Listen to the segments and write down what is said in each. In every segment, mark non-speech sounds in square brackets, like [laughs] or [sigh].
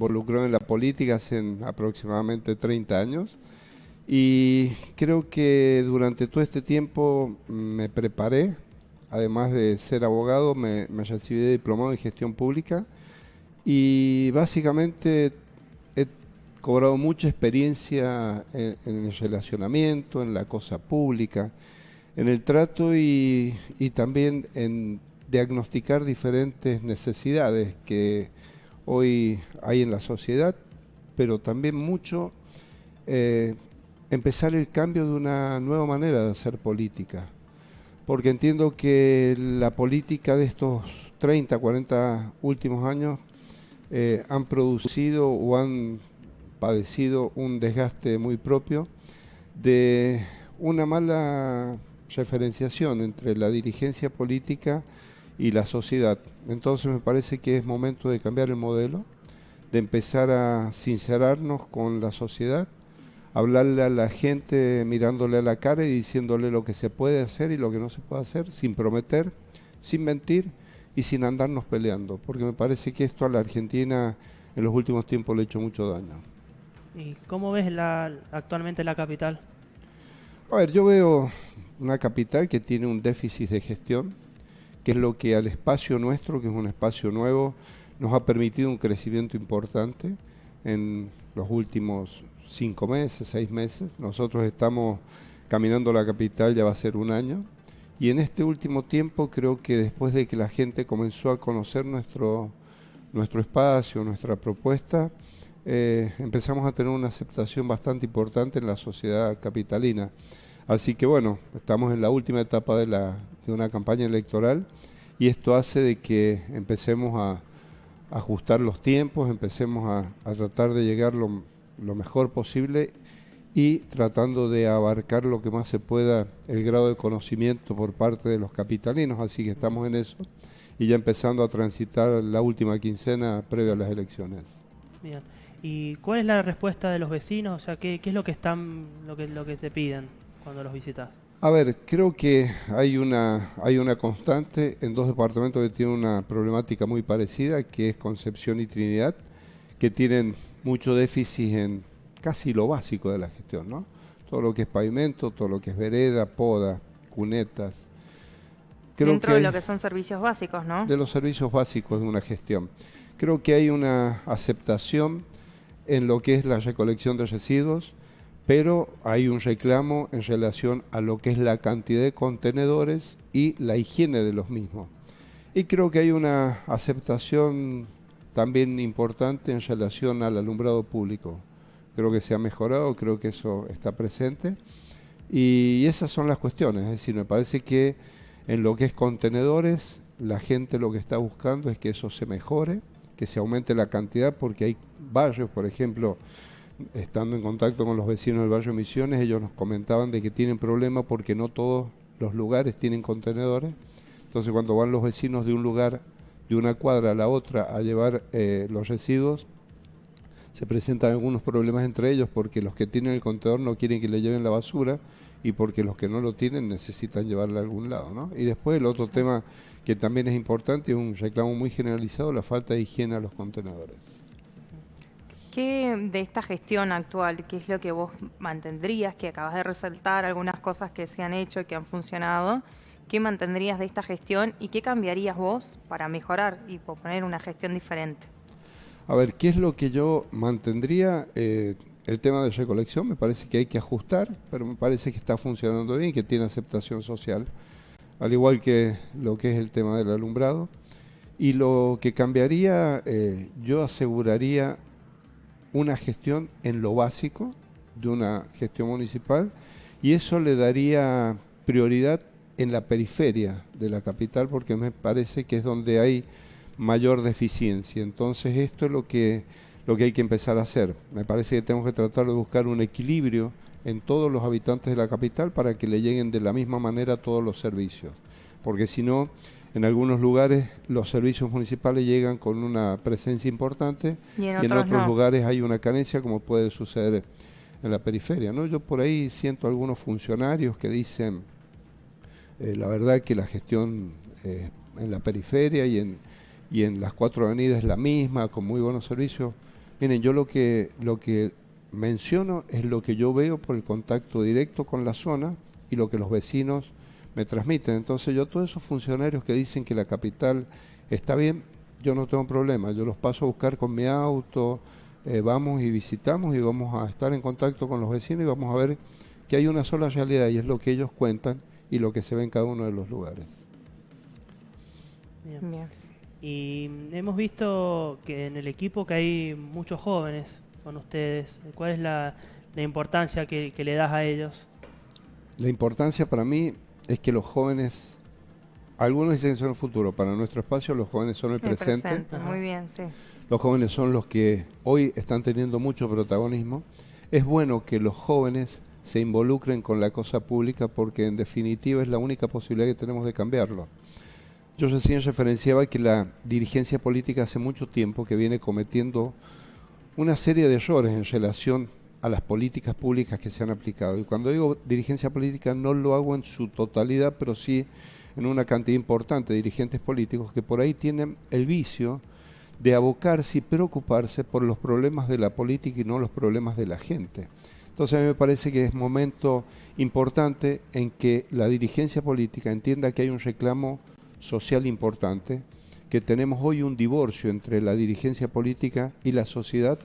involucró en la política hace aproximadamente 30 años. Y creo que durante todo este tiempo me preparé, además de ser abogado, me, recibí de diplomado en gestión pública y básicamente he cobrado mucha experiencia en, el relacionamiento, en la cosa pública, en el trato y, también en diagnosticar diferentes necesidades que hoy hay en la sociedad, pero también mucho eh, empezar el cambio de una nueva manera de hacer política. Porque entiendo que la política de estos 30, 40 últimos años eh, han producido o han padecido un desgaste muy propio de una mala referenciación entre la dirigencia política y la sociedad. Entonces me parece que es momento de cambiar el modelo, de empezar a sincerarnos con la sociedad hablarle a la gente mirándole a la cara y diciéndole lo que se puede hacer y lo que no se puede hacer, sin prometer, sin mentir y sin andarnos peleando, porque me parece que esto a la Argentina en los últimos tiempos le ha hecho mucho daño. ¿Y cómo ves la, actualmente la capital? A ver, yo veo una capital que tiene un déficit de gestión, que es lo que al espacio nuestro, que es un espacio nuevo, nos ha permitido un crecimiento importante en los últimos cinco meses, seis meses. Nosotros estamos caminando la capital, ya va a ser un año. Y en este último tiempo creo que después de que la gente comenzó a conocer nuestro, nuestro espacio, nuestra propuesta, eh, empezamos a tener una aceptación bastante importante en la sociedad capitalina. Así que bueno, estamos en la última etapa de, la, de una campaña electoral y esto hace de que empecemos a ajustar los tiempos, empecemos a, tratar de llegar lo, lo mejor posible y tratando de abarcar lo que más se pueda el grado de conocimiento por parte de los capitalinos, así que estamos en eso y ya empezando a transitar la última quincena previa a las elecciones. Bien. ¿Y cuál es la respuesta de los vecinos? O sea, ¿qué, es lo que están, lo que, lo que te piden cuando los visitas? A ver, creo que hay una, hay una constante en dos departamentos que tienen una problemática muy parecida, que es Concepción y Trinidad, que tienen mucho déficit en casi lo básico de la gestión, ¿no? Todo lo que es pavimento, todo lo que es vereda, poda, cunetas. Dentro de lo que son servicios básicos, ¿no? De los servicios básicos de una gestión. Creo que hay una aceptación en lo que es la recolección de residuos, pero hay un reclamo en relación a lo que es la cantidad de contenedores y la higiene de los mismos. Y creo que hay una aceptación también importante en relación al alumbrado público. Creo que se ha mejorado, creo que eso está presente. Y esas son las cuestiones, es decir, me parece que en lo que es contenedores, la gente lo que está buscando es que eso se mejore, que se aumente la cantidad, porque hay barrios, por ejemplo, estando en contacto con los vecinos del barrio Misiones, ellos nos comentaban de que tienen problemas porque no todos los lugares tienen contenedores. Entonces cuando van los vecinos de un lugar de una cuadra a la otra a llevar eh, los residuos, se presentan algunos problemas entre ellos porque los que tienen el contenedor no quieren que le lleven la basura y porque los que no lo tienen necesitan llevarla a algún lado. ¿no? Y después el otro tema que también es importante, es un reclamo muy generalizado, la falta de higiene a los contenedores. ¿Qué de esta gestión actual, qué es lo que vos mantendrías, que acabas de resaltar algunas cosas que se han hecho y que han funcionado? ¿Qué mantendrías de esta gestión y qué cambiarías vos para mejorar y proponer una gestión diferente? A ver, ¿qué es lo que yo mantendría? Eh, el tema de recolección me parece que hay que ajustar, pero me parece que está funcionando bien, que tiene aceptación social, al igual que lo que es el tema del alumbrado. Y lo que cambiaría, eh, yo aseguraría una gestión en lo básico de una gestión municipal y eso le daría prioridad en la periferia de la capital porque me parece que es donde hay mayor deficiencia. Entonces esto es lo que, lo que hay que empezar a hacer. Me parece que tenemos que tratar de buscar un equilibrio en todos los habitantes de la capital para que le lleguen de la misma manera todos los servicios. Porque si no, en algunos lugares los servicios municipales llegan con una presencia importante y en, otros, lugares hay una carencia como puede suceder en la periferia. ¿no? Yo por ahí siento algunos funcionarios que dicen eh, la verdad que la gestión eh, en la periferia y en, y en las cuatro avenidas es la misma, con muy buenos servicios. Miren, yo lo que, lo que menciono es lo que yo veo por el contacto directo con la zona y lo que los vecinos me transmiten. Entonces yo todos esos funcionarios que dicen que la capital está bien, yo no tengo problema, yo los paso a buscar con mi auto, eh, vamos y visitamos y vamos a estar en contacto con los vecinos y vamos a ver que hay una sola realidad y es lo que ellos cuentan y lo que se ve en cada uno de los lugares. Y hemos visto que en el equipo que hay muchos jóvenes con ustedes. ¿Cuál es la, importancia que, le das a ellos? La importancia para mí es que los jóvenes, algunos dicen que son el futuro, para nuestro espacio los jóvenes son el, presente. Muy bien, sí. Los jóvenes son los que hoy están teniendo mucho protagonismo. Es bueno que los jóvenes se involucren con la cosa pública porque en definitiva es la única posibilidad que tenemos de cambiarlo. Yo recién referenciaba que la dirigencia política hace mucho tiempo que viene cometiendo una serie de errores en relación a las políticas públicas que se han aplicado. Y cuando digo dirigencia política no lo hago en su totalidad, pero sí en una cantidad importante de dirigentes políticos que por ahí tienen el vicio de abocarse y preocuparse por los problemas de la política y no los problemas de la gente. Entonces a mí me parece que es momento importante en que la dirigencia política entienda que hay un reclamo social importante, que tenemos hoy un divorcio entre la dirigencia política y la sociedad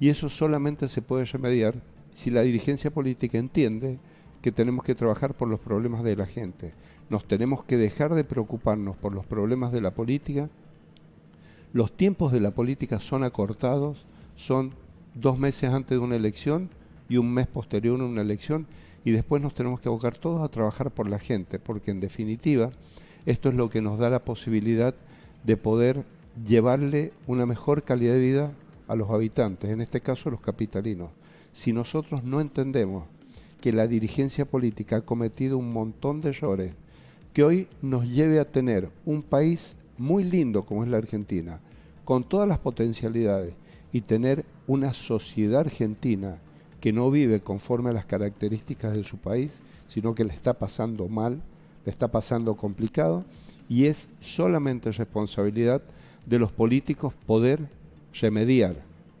y eso solamente se puede remediar si la dirigencia política entiende que tenemos que trabajar por los problemas de la gente. Nos tenemos que dejar de preocuparnos por los problemas de la política. Los tiempos de la política son acortados, son dos meses antes de una elección y un mes posterior a una elección y después nos tenemos que abocar todos a trabajar por la gente, porque en definitiva esto es lo que nos da la posibilidad de poder llevarle una mejor calidad de vida a los habitantes, en este caso los capitalinos. Si nosotros no entendemos que la dirigencia política ha cometido un montón de errores que hoy nos lleve a tener un país muy lindo como es la Argentina, con todas las potencialidades, y tener una sociedad argentina que no vive conforme a las características de su país, sino que le está pasando mal, le está pasando complicado, y es solamente responsabilidad de los políticos poder remediar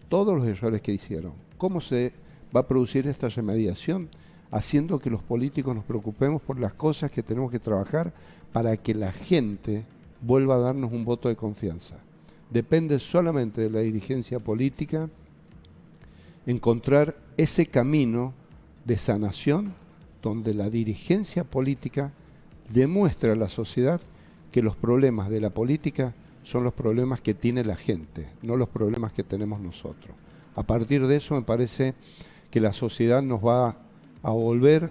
todos los errores que hicieron. ¿Cómo se va a producir esta remediación? Haciendo que los políticos nos preocupemos por las cosas que tenemos que trabajar para que la gente vuelva a darnos un voto de confianza. Depende solamente de la dirigencia política encontrar ese camino de sanación donde la dirigencia política demuestra a la sociedad que los problemas de la política son los problemas que tiene la gente, no los problemas que tenemos nosotros. A partir de eso me parece que la sociedad nos va a volver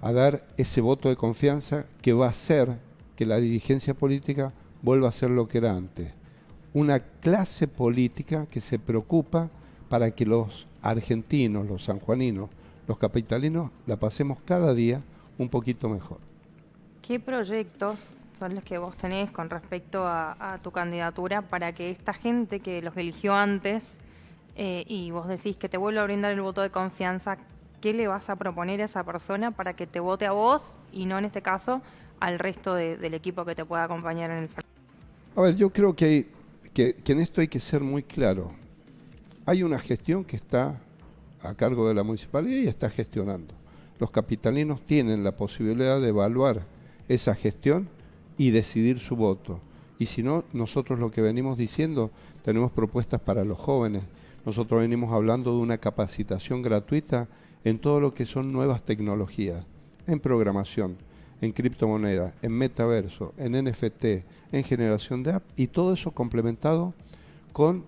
a dar ese voto de confianza que va a hacer que la dirigencia política vuelva a ser lo que era antes. Una clase política que se preocupa para que los argentinos, los sanjuaninos, los capitalinos la pasemos cada día un poquito mejor. ¿Qué proyectos son los que vos tenés con respecto a, tu candidatura para que esta gente que los eligió antes eh, y vos decís que te vuelva a brindar el voto de confianza, ¿qué le vas a proponer a esa persona para que te vote a vos y no en este caso al resto del equipo que te pueda acompañar en el A ver, yo creo que, que, que en esto hay que ser muy claro. Hay una gestión que está a cargo de la municipalidad y está gestionando. Los capitalinos tienen la posibilidad de evaluar esa gestión y decidir su voto. Y si no, nosotros lo que venimos diciendo, tenemos propuestas para los jóvenes. Nosotros venimos hablando de una capacitación gratuita en todo lo que son nuevas tecnologías, en programación, en criptomonedas, en metaverso, en NFT, en generación de app y todo eso complementado con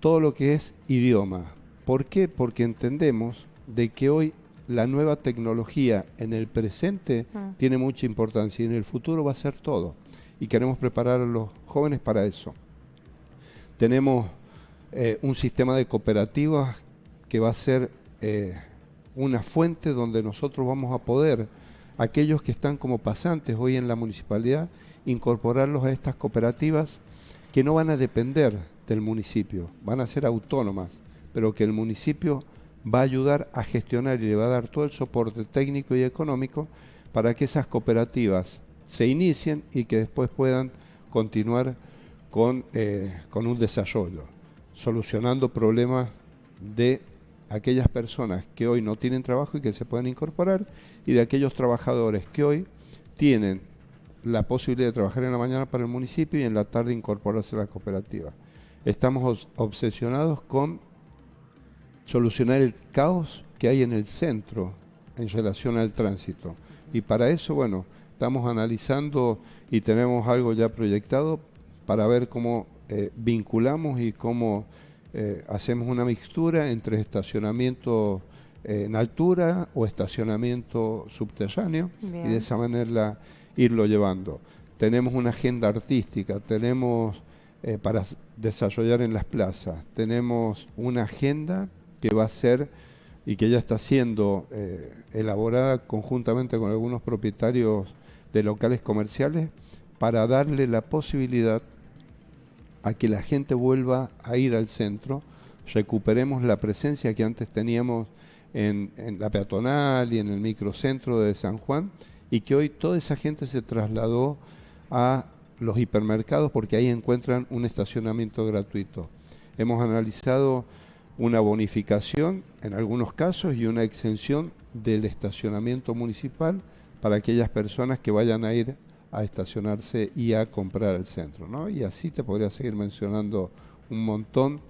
todo lo que es idioma. ¿Por qué? Porque entendemos de que hoy la nueva tecnología en el presente mm. tiene mucha importancia y en el futuro va a ser todo. Y queremos preparar a los jóvenes para eso. Tenemos eh, un sistema de cooperativas que va a ser eh, una fuente donde nosotros vamos a poder, aquellos que están como pasantes hoy en la municipalidad, incorporarlos a estas cooperativas que no van a depender del municipio, van a ser autónomas, pero que el municipio va a ayudar a gestionar y le va a dar todo el soporte técnico y económico para que esas cooperativas se inicien y que después puedan continuar con, eh, con un desarrollo, solucionando problemas de aquellas personas que hoy no tienen trabajo y que se pueden incorporar y de aquellos trabajadores que hoy tienen la posibilidad de trabajar en la mañana para el municipio y en la tarde incorporarse a la cooperativa. Estamos obsesionados con solucionar el caos que hay en el centro en relación al tránsito. Y para eso, bueno, estamos analizando y tenemos algo ya proyectado para ver cómo eh, vinculamos y cómo eh, hacemos una mixtura entre estacionamiento eh, en altura o estacionamiento subterráneo y de esa manera irlo llevando. Tenemos una agenda artística, tenemos para desarrollar en las plazas, tenemos una agenda que va a ser y que ya está siendo elaborada conjuntamente con algunos propietarios de locales comerciales para darle la posibilidad a que la gente vuelva a ir al centro, recuperemos la presencia que antes teníamos en, la peatonal y en el microcentro de San Juan y que hoy toda esa gente se trasladó a los hipermercados porque ahí encuentran un estacionamiento gratuito. Hemos analizado una bonificación en algunos casos y una exención del estacionamiento municipal para aquellas personas que vayan a ir a estacionarse y a comprar el centro. ¿no? Y así te podría seguir mencionando un montón,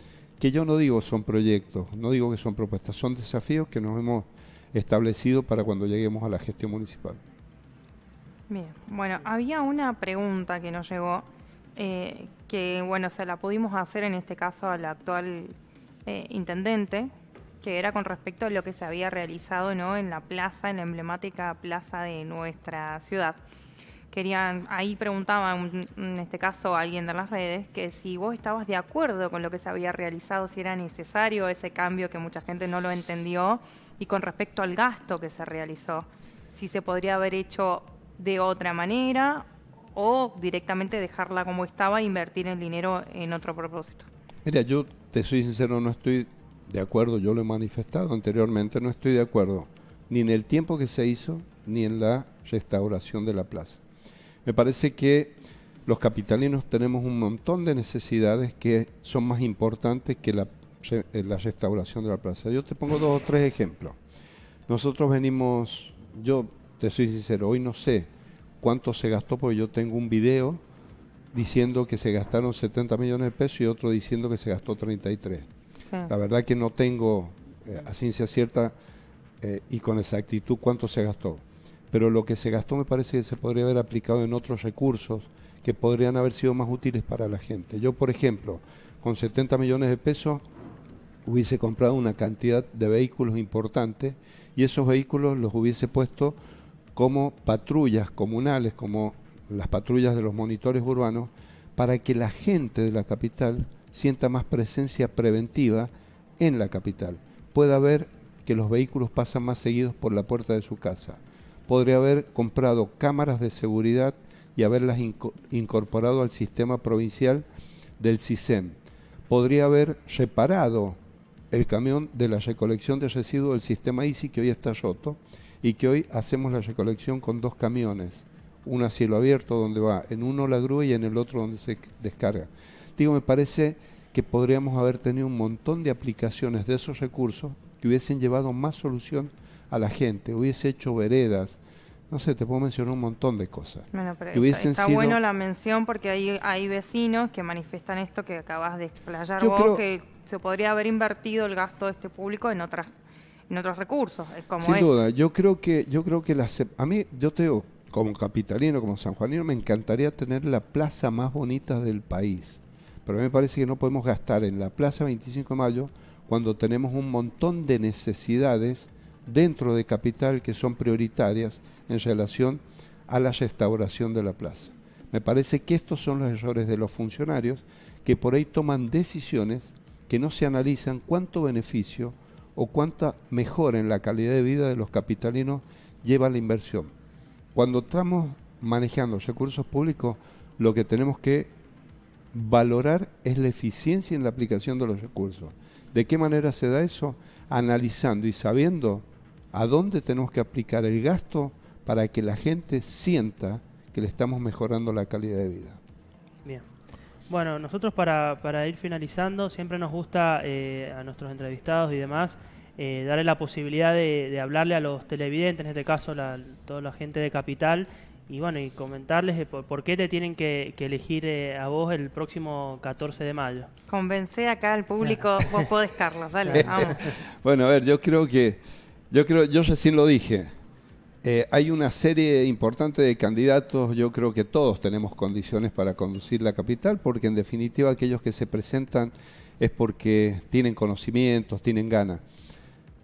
que yo no digo son proyectos, no digo que son propuestas, son desafíos que nos hemos establecido para cuando lleguemos a la gestión municipal. Bien, bueno, había una pregunta que nos llegó, eh, que bueno, se la pudimos hacer en este caso al actual eh, intendente, que era con respecto a lo que se había realizado ¿no? en la plaza, en la emblemática plaza de nuestra ciudad querían, ahí preguntaban, en este caso alguien de las redes, que si vos estabas de acuerdo con lo que se había realizado, si era necesario ese cambio que mucha gente no lo entendió, y con respecto al gasto que se realizó, si se podría haber hecho de otra manera o directamente dejarla como estaba e invertir el dinero en otro propósito. Mira, yo te soy sincero, no estoy de acuerdo, yo lo he manifestado anteriormente, no estoy de acuerdo ni en el tiempo que se hizo, ni en la restauración de la plaza. Me parece que los capitalinos tenemos un montón de necesidades que son más importantes que la, eh, restauración de la plaza. Yo te pongo dos o tres ejemplos. Nosotros venimos, yo te soy sincero, hoy no sé cuánto se gastó porque yo tengo un video diciendo que se gastaron 70 millones de pesos y otro diciendo que se gastó 33. La verdad que no tengo eh, a ciencia cierta eh, y con exactitud cuánto se gastó pero lo que se gastó me parece que se podría haber aplicado en otros recursos que podrían haber sido más útiles para la gente. Yo, por ejemplo, con 70 millones de pesos hubiese comprado una cantidad de vehículos importantes y esos vehículos los hubiese puesto como patrullas comunales, como las patrullas de los monitores urbanos, para que la gente de la capital sienta más presencia preventiva en la capital. Pueda ver que los vehículos pasan más seguidos por la puerta de su casa podría haber comprado cámaras de seguridad y haberlas incorporado al sistema provincial del CISEM. Podría haber reparado el camión de la recolección de residuos del sistema ICI que hoy está roto y que hoy hacemos la recolección con dos camiones, uno a cielo abierto donde va en uno la grúa y en el otro donde se descarga. Digo, me parece que podríamos haber tenido un montón de aplicaciones de esos recursos que hubiesen llevado más solución a la gente, hubiese hecho veredas, no sé, te puedo mencionar un montón de cosas. Bueno, pero está, bueno la mención porque hay, hay vecinos que manifiestan esto que acabas de explayar vos, que se podría haber invertido el gasto de este público en otras en otros recursos, como Sin duda, yo creo que yo creo que la, a mí yo te digo, como capitalino, como sanjuanino, me encantaría tener la plaza más bonita del país. Pero a mí me parece que no podemos gastar en la Plaza 25 de Mayo cuando tenemos un montón de necesidades dentro de Capital que son prioritarias en relación a la restauración de la plaza. Me parece que estos son los errores de los funcionarios que por ahí toman decisiones que no se analizan cuánto beneficio o cuánta mejora en la calidad de vida de los capitalinos lleva la inversión. Cuando estamos manejando recursos públicos, lo que tenemos que valorar es la eficiencia en la aplicación de los recursos. ¿De qué manera se da eso? Analizando y sabiendo a dónde tenemos que aplicar el gasto para que la gente sienta que le estamos mejorando la calidad de vida. Bien. Bueno, nosotros para, para ir finalizando, siempre nos gusta eh, a nuestros entrevistados y demás eh, darle la posibilidad de, hablarle a los televidentes, en este caso la, toda la gente de Capital, y bueno, y comentarles por, qué te tienen que, elegir eh, a vos el próximo 14 de mayo. Convence acá al público, vos podés, Carlos, dale, [laughs] vamos. bueno, a ver, yo creo que, yo creo, yo recién lo dije, eh, hay una serie importante de candidatos, yo creo que todos tenemos condiciones para conducir la capital, porque en definitiva aquellos que se presentan es porque tienen conocimientos, tienen ganas.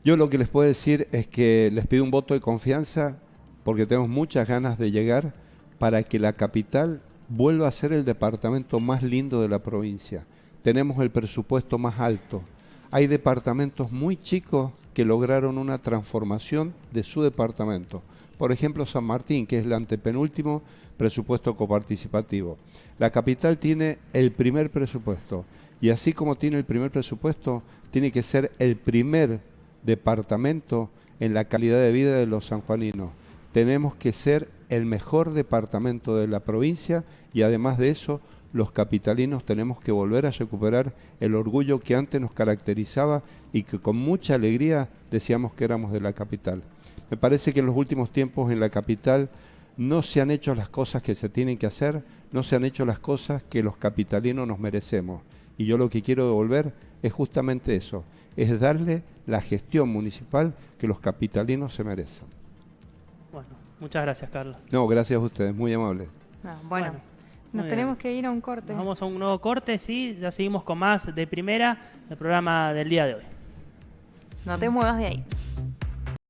Yo lo que les puedo decir es que les pido un voto de confianza porque tenemos muchas ganas de llegar para que la capital vuelva a ser el departamento más lindo de la provincia. Tenemos el presupuesto más alto. Hay departamentos muy chicos que lograron una transformación de su departamento. Por ejemplo, San Martín, que es el antepenúltimo presupuesto coparticipativo. La capital tiene el primer presupuesto y así como tiene el primer presupuesto, tiene que ser el primer departamento en la calidad de vida de los sanjuaninos. Tenemos que ser el mejor departamento de la provincia y además de eso, los capitalinos tenemos que volver a recuperar el orgullo que antes nos caracterizaba y que con mucha alegría decíamos que éramos de la capital. Me parece que en los últimos tiempos en la capital no se han hecho las cosas que se tienen que hacer, no se han hecho las cosas que los capitalinos nos merecemos. Y yo lo que quiero devolver es justamente eso, es darle la gestión municipal que los capitalinos se merecen. Bueno, muchas gracias, Carlos. No, gracias a ustedes, muy amables. Ah, bueno, nos tenemos que ir a un corte. vamos a un nuevo corte, sí, ya seguimos con más de primera, el programa del día de hoy. No te muevas de ahí.